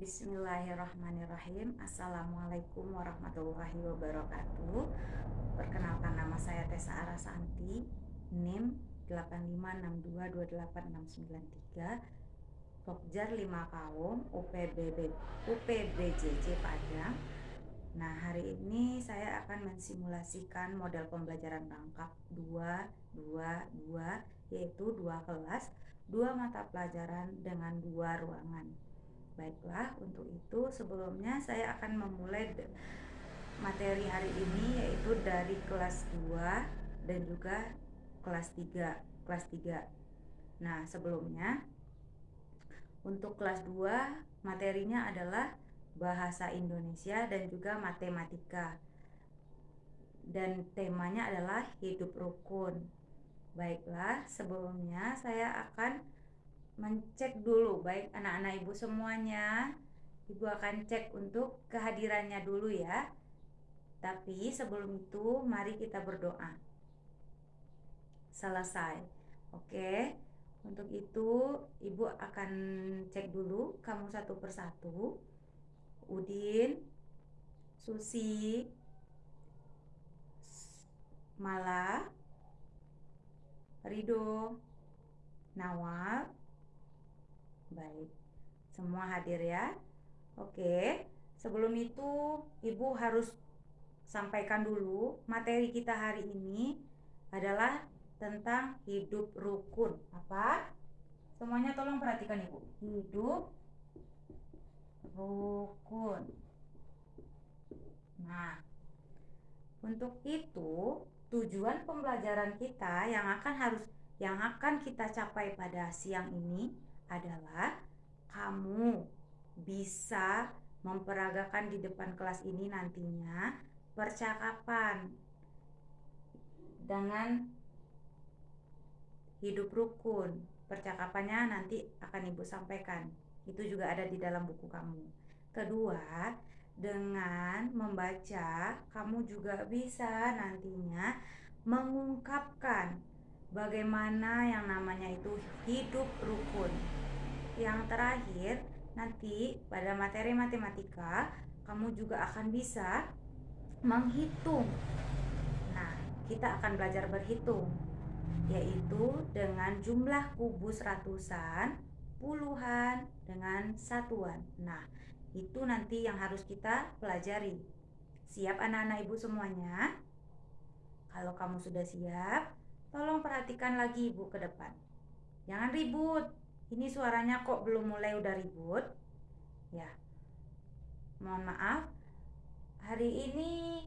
Bismillahirrahmanirrahim. Assalamualaikum warahmatullahi wabarakatuh. Perkenalkan nama saya Tessa Arasanti. NIM 856228693 Pokjar 5 Kaum UPBB, UPBJJ Padang. Nah hari ini saya akan mensimulasikan model pembelajaran rangkap 2, 2, 2 Yaitu dua kelas, dua mata pelajaran dengan dua ruangan Baiklah, untuk itu sebelumnya saya akan memulai materi hari ini yaitu dari kelas 2 dan juga kelas 3. Kelas 3. Nah, sebelumnya untuk kelas 2 materinya adalah bahasa Indonesia dan juga matematika. Dan temanya adalah hidup rukun. Baiklah, sebelumnya saya akan mencek dulu baik anak-anak ibu semuanya. Ibu akan cek untuk kehadirannya dulu ya. Tapi sebelum itu mari kita berdoa. Selesai. Oke untuk itu ibu akan cek dulu kamu satu persatu. Udin Susi Mala Rido Nawal Baik, semua hadir ya. Oke, sebelum itu Ibu harus sampaikan dulu materi kita hari ini adalah tentang hidup rukun. Apa? Semuanya tolong perhatikan Ibu. Hidup rukun. Nah, untuk itu tujuan pembelajaran kita yang akan harus yang akan kita capai pada siang ini adalah kamu bisa memperagakan di depan kelas ini nantinya percakapan dengan hidup rukun. Percakapannya nanti akan Ibu sampaikan. Itu juga ada di dalam buku kamu. Kedua, dengan membaca, kamu juga bisa nantinya mengungkapkan bagaimana yang namanya itu hidup rukun. Yang terakhir, nanti pada materi matematika, kamu juga akan bisa menghitung. Nah, kita akan belajar berhitung, yaitu dengan jumlah kubus ratusan, puluhan, dengan satuan. Nah, itu nanti yang harus kita pelajari. Siap anak-anak ibu semuanya? Kalau kamu sudah siap, Tolong perhatikan lagi ibu ke depan. Jangan ribut. Ini suaranya kok belum mulai udah ribut. Ya. Mohon maaf. Hari ini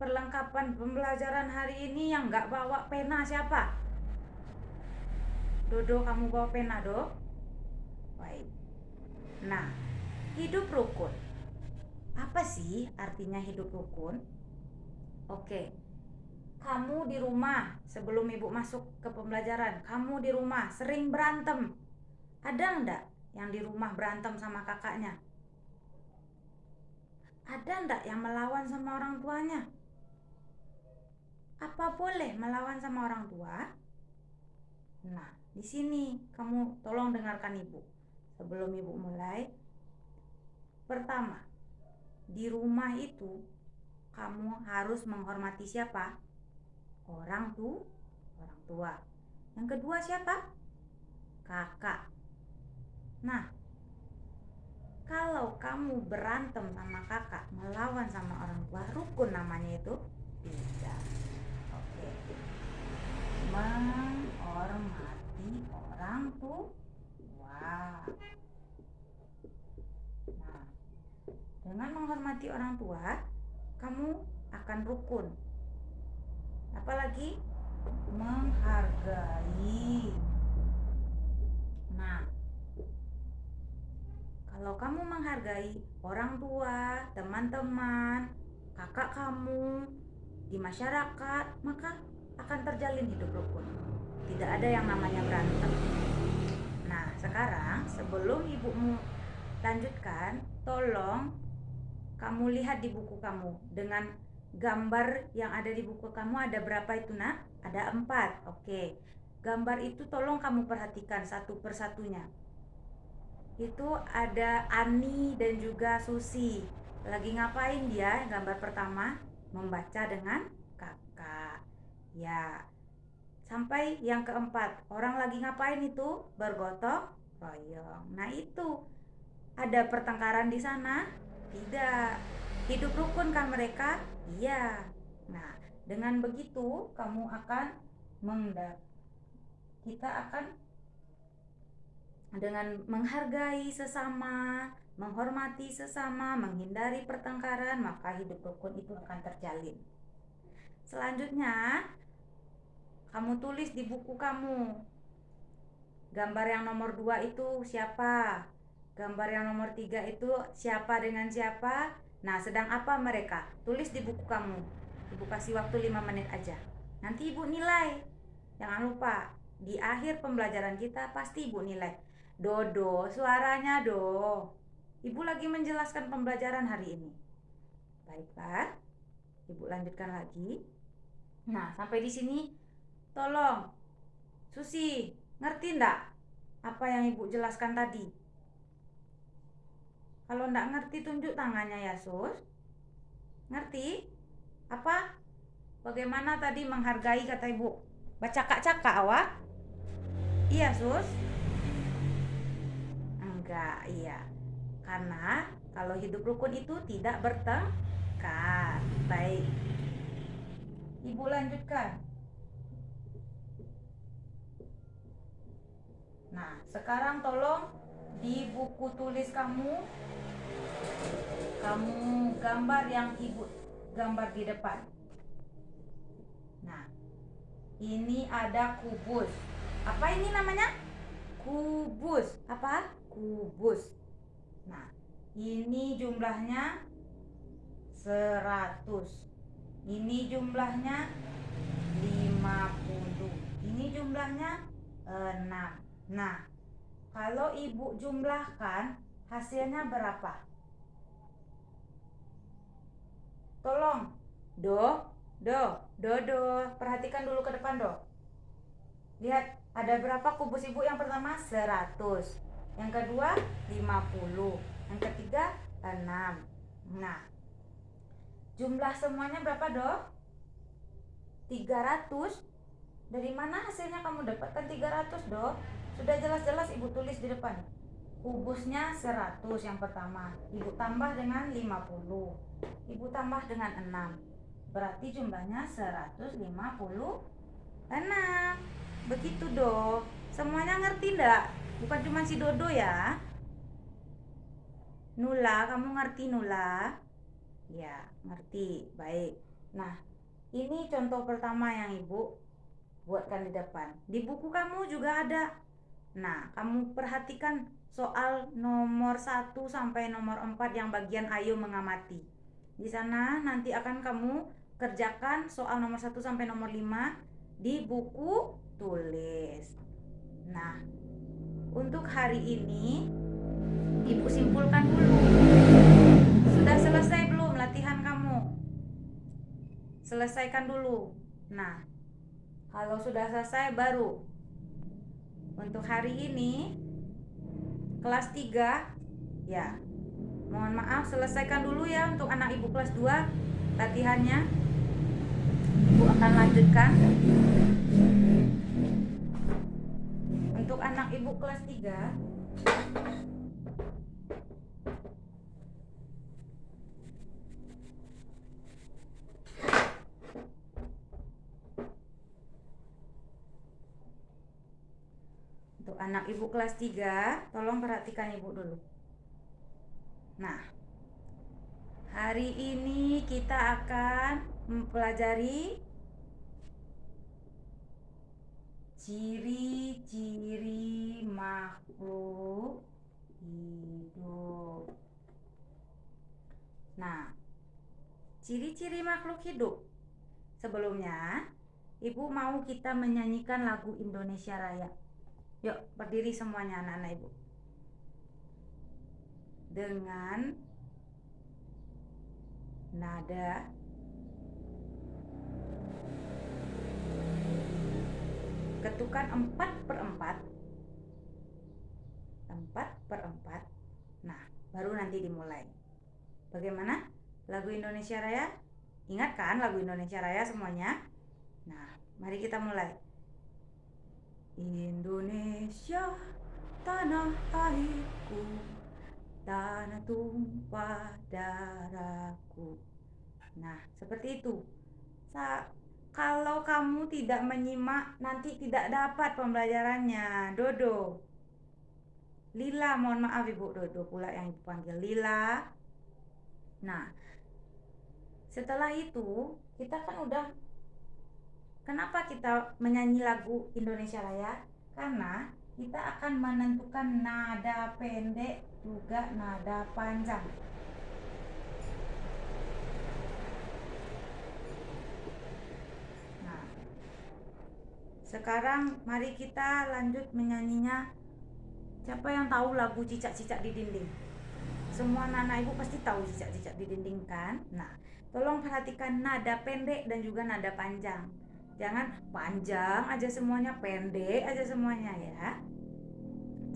perlengkapan pembelajaran hari ini yang nggak bawa pena siapa? Dodo kamu bawa pena do? Baik. Nah, hidup rukun. Apa sih artinya hidup rukun? Oke, kamu di rumah sebelum ibu masuk ke pembelajaran. Kamu di rumah sering berantem. Ada enggak yang di rumah berantem sama kakaknya? Ada enggak yang melawan sama orang tuanya? Apa boleh melawan sama orang tua? Nah di sini kamu tolong dengarkan ibu. Sebelum ibu mulai. Pertama di rumah itu kamu harus menghormati siapa orang tuh orang tua. Yang kedua siapa? Kakak. Nah kalau kamu berantem sama kakak melawan sama orang tua rukun namanya itu tidak. Oke. Menghormati orang tua. Nah dengan menghormati orang tua kamu akan rukun apalagi? Menghargai. Nah kalau kamu menghargai orang tua teman-teman kakak kamu di masyarakat maka akan terjalin hidup rukun. Tidak ada yang namanya berantem. Nah sekarang sebelum ibumu lanjutkan tolong kamu lihat di buku kamu dengan gambar yang ada di buku kamu ada berapa itu nak? Ada empat, oke. Gambar itu tolong kamu perhatikan satu persatunya. itu ada Ani dan juga Susi. Lagi ngapain dia? Gambar pertama membaca dengan kakak. Ya. Sampai yang keempat, orang lagi ngapain itu? Bergotong royong. Nah, itu ada pertengkaran di sana? Tidak. Hidup rukun kan mereka? Iya. Nah, dengan begitu kamu akan mendak kita akan dengan menghargai sesama, menghormati sesama, menghindari pertengkaran, maka hidup rukun itu akan terjalin. Selanjutnya, kamu tulis di buku kamu. Gambar yang nomor dua itu siapa? Gambar yang nomor tiga itu siapa dengan siapa? Nah, sedang apa mereka? Tulis di buku kamu. Ibu kasih waktu 5 menit aja. Nanti ibu nilai. Jangan lupa, di akhir pembelajaran kita pasti ibu nilai. Dodo, suaranya do. Ibu lagi menjelaskan pembelajaran hari ini. Baiklah, ibu lanjutkan lagi. Nah, sampai di sini Tolong, Susi, ngerti ndak apa yang ibu jelaskan tadi? Kalau ndak ngerti tunjuk tangannya ya Sus. Ngerti? Apa? Bagaimana tadi menghargai kata ibu? Baca cakak awak? Iya Sus. Enggak, iya. Karena kalau hidup rukun itu tidak bertengkar. Baik. Ibu lanjutkan. Nah, sekarang tolong di buku tulis kamu kamu gambar yang ibu gambar di depan. Nah, ini ada kubus. Apa ini namanya? Kubus. Apa? Kubus. Nah, ini jumlahnya 100. Ini jumlahnya 50. Ini jumlahnya 6. Nah, kalau ibu jumlahkan hasilnya berapa? Tolong, do, do, do, do. Perhatikan dulu ke depan, do. Lihat, ada berapa kubus ibu? Yang pertama 100. Yang kedua 50. Yang ketiga 6. Nah, jumlah semuanya berapa, do? 300. Dari mana hasilnya kamu dapatkan 300, do? Sudah jelas-jelas ibu tulis di depan. Kubusnya 100 yang pertama. Ibu tambah dengan 50. Ibu tambah dengan 6. Berarti jumlahnya 156. Begitu do. Semuanya ngerti ndak? Bukan cuma si Dodo ya. Nula, kamu ngerti Nula? Ya, ngerti. Baik. Nah, ini contoh pertama yang Ibu buatkan di depan. Di buku kamu juga ada Nah, kamu perhatikan soal nomor 1 sampai nomor 4 yang bagian ayo mengamati. Di sana nanti akan kamu kerjakan soal nomor 1 sampai nomor 5 di buku tulis. Nah, untuk hari ini Ibu simpulkan dulu. Sudah selesai belum latihan kamu? Selesaikan dulu. Nah, kalau sudah selesai baru untuk hari ini kelas 3 ya. Mohon maaf selesaikan dulu ya untuk anak ibu kelas 2 latihannya. Ibu akan lanjutkan. Untuk anak ibu kelas 3 anak ibu kelas 3 Tolong perhatikan ibu dulu. Nah Hari ini kita akan mempelajari Ciri-ciri makhluk hidup. Nah Ciri-ciri makhluk hidup. Sebelumnya Ibu mau kita menyanyikan lagu Indonesia Raya Yuk, berdiri semuanya anak-anak ibu. Dengan nada ketukan 4 per 4 4 per 4 nah baru nanti dimulai. Bagaimana? Lagu Indonesia Raya? Ingat kan lagu Indonesia Raya semuanya. Nah mari kita mulai Indonesia tanah airku tanah tumpah darahku. Nah seperti itu. Sa kalau kamu tidak menyimak nanti tidak dapat pembelajarannya. Dodo. Lila mohon maaf Ibu Dodo pula yang dipanggil Lila. Nah setelah itu kita kan udah kenapa kita menyanyi lagu Indonesia Raya karena kita akan menentukan nada pendek juga nada panjang Sekarang mari kita lanjut menyanyinya. Siapa yang tahu lagu cicak-cicak di dinding? Semua anak ibu pasti tahu cicak-cicak di dinding kan? Nah, tolong perhatikan nada pendek dan juga nada panjang. Jangan panjang aja semuanya, pendek aja semuanya ya.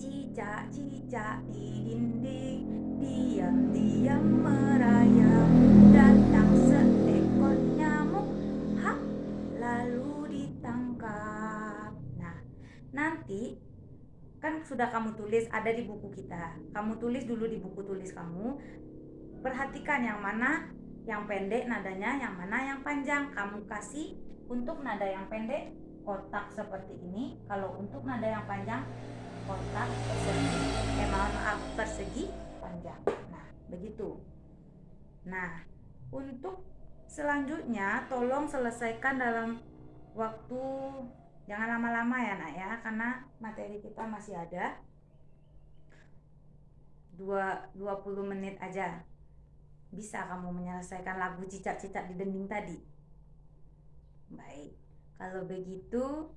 Cicak-cicak di dinding, diam-diam merayap, datang seekor nyamuk, hap, lalu nanti kan sudah kamu tulis ada di buku kita. Kamu tulis dulu di buku tulis kamu. Perhatikan yang mana yang pendek nadanya yang mana yang panjang. Kamu kasih untuk nada yang pendek kotak seperti ini. Kalau untuk nada yang panjang kotak persegi eh maaf persegi panjang. Nah begitu. Nah untuk selanjutnya tolong selesaikan dalam waktu Jangan lama-lama ya nak ya, karena materi kita masih ada. 2, 20 menit aja. Bisa kamu menyelesaikan lagu cicak-cicak di dinding tadi. Baik, kalau begitu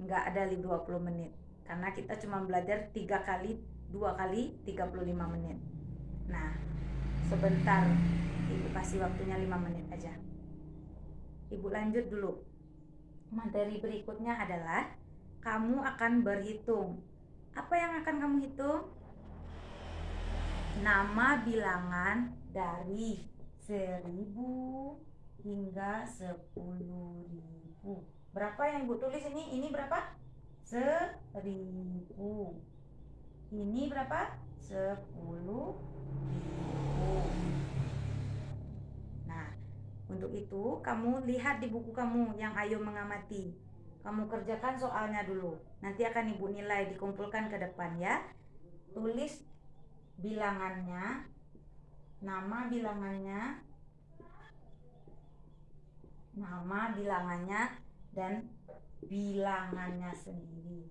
nggak ada 20 menit. Karena kita cuma belajar tiga kali, dua kali 35 menit. Nah, sebentar Ibu kasih waktunya 5 menit aja. Ibu lanjut dulu materi berikutnya adalah kamu akan berhitung. Apa yang akan kamu hitung? Nama bilangan dari seribu hingga sepuluh ribu. Berapa yang ibu tulis ini? Ini berapa? Seribu. Ini berapa? Sepuluh ribu. Untuk itu, kamu lihat di buku kamu yang Ayo Mengamati. Kamu kerjakan soalnya dulu. Nanti akan Ibu nilai dikumpulkan ke depan ya. Tulis bilangannya, nama bilangannya, nama bilangannya dan bilangannya sendiri.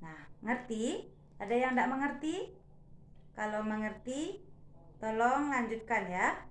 Nah, ngerti? Ada yang tidak mengerti? Kalau mengerti, Tolong lanjutkan ya.